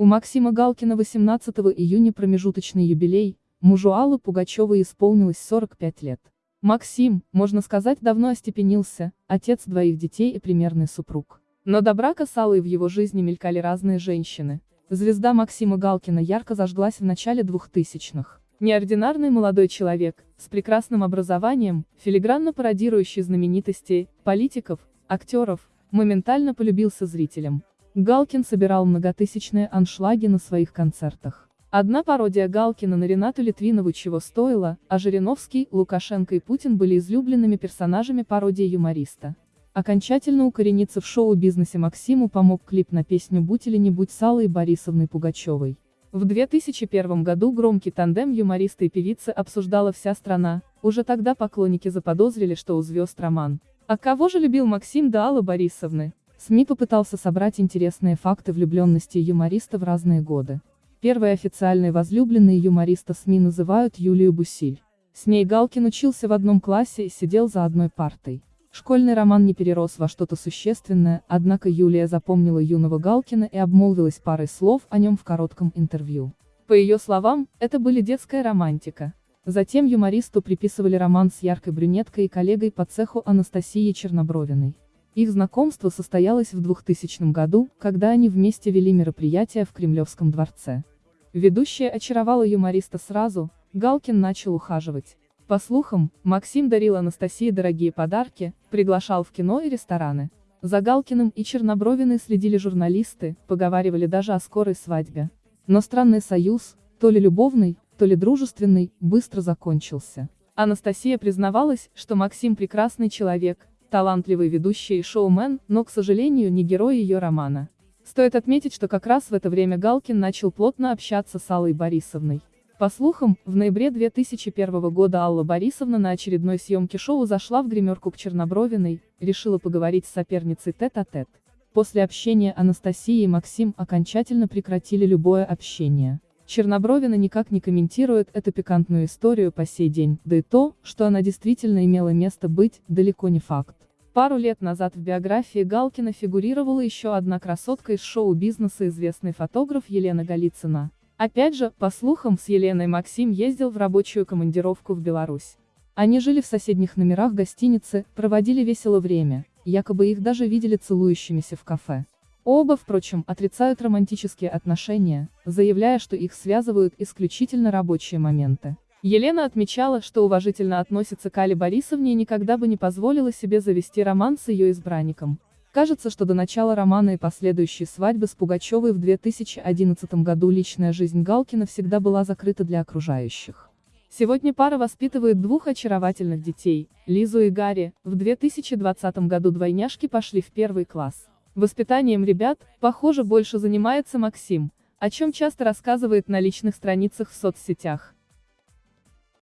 У Максима Галкина 18 июня промежуточный юбилей, мужу Аллы Пугачевой исполнилось 45 лет. Максим, можно сказать, давно остепенился, отец двоих детей и примерный супруг. Но до брака с Аллой в его жизни мелькали разные женщины. Звезда Максима Галкина ярко зажглась в начале 2000-х. Неординарный молодой человек, с прекрасным образованием, филигранно пародирующий знаменитостей, политиков, актеров, моментально полюбился зрителям. Галкин собирал многотысячные аншлаги на своих концертах. Одна пародия Галкина на Ренату Литвинову чего стоила, а Жириновский, Лукашенко и Путин были излюбленными персонажами пародии юмориста. Окончательно укорениться в шоу-бизнесе Максиму помог клип на песню «Будь или не будь» с Аллой Борисовной Пугачевой. В 2001 году громкий тандем юмориста и певицы обсуждала вся страна, уже тогда поклонники заподозрили, что у звезд роман. А кого же любил Максим до Аллы Борисовны? СМИ попытался собрать интересные факты влюбленности юмориста в разные годы. Первой официальной возлюбленной юмориста СМИ называют Юлию Бусиль. С ней Галкин учился в одном классе и сидел за одной партой. Школьный роман не перерос во что-то существенное, однако Юлия запомнила юного Галкина и обмолвилась парой слов о нем в коротком интервью. По ее словам, это были детская романтика. Затем юмористу приписывали роман с яркой брюнеткой и коллегой по цеху Анастасией Чернобровиной. Их знакомство состоялось в 2000 году, когда они вместе вели мероприятие в Кремлевском дворце. Ведущая очаровала юмориста сразу, Галкин начал ухаживать. По слухам, Максим дарил Анастасии дорогие подарки, приглашал в кино и рестораны. За Галкиным и Чернобровиной следили журналисты, поговаривали даже о скорой свадьбе. Но странный союз, то ли любовный, то ли дружественный, быстро закончился. Анастасия признавалась, что Максим прекрасный человек, талантливый ведущий и шоумен, но, к сожалению, не герой ее романа. Стоит отметить, что как раз в это время Галкин начал плотно общаться с Аллой Борисовной. По слухам, в ноябре 2001 года Алла Борисовна на очередной съемке шоу зашла в гримерку к Чернобровиной, решила поговорить с соперницей тет-а-тет. -тет. После общения Анастасия и Максим окончательно прекратили любое общение. Чернобровина никак не комментирует эту пикантную историю по сей день, да и то, что она действительно имела место быть, далеко не факт. Пару лет назад в биографии Галкина фигурировала еще одна красотка из шоу-бизнеса известный фотограф Елена Голицына. Опять же, по слухам, с Еленой Максим ездил в рабочую командировку в Беларусь. Они жили в соседних номерах гостиницы, проводили весело время, якобы их даже видели целующимися в кафе. Оба, впрочем, отрицают романтические отношения, заявляя, что их связывают исключительно рабочие моменты. Елена отмечала, что уважительно относится к Али Борисовне и никогда бы не позволила себе завести роман с ее избранником. Кажется, что до начала романа и последующей свадьбы с Пугачевой в 2011 году личная жизнь Галкина всегда была закрыта для окружающих. Сегодня пара воспитывает двух очаровательных детей, Лизу и Гарри, в 2020 году двойняшки пошли в первый класс. Воспитанием ребят, похоже, больше занимается Максим, о чем часто рассказывает на личных страницах в соцсетях.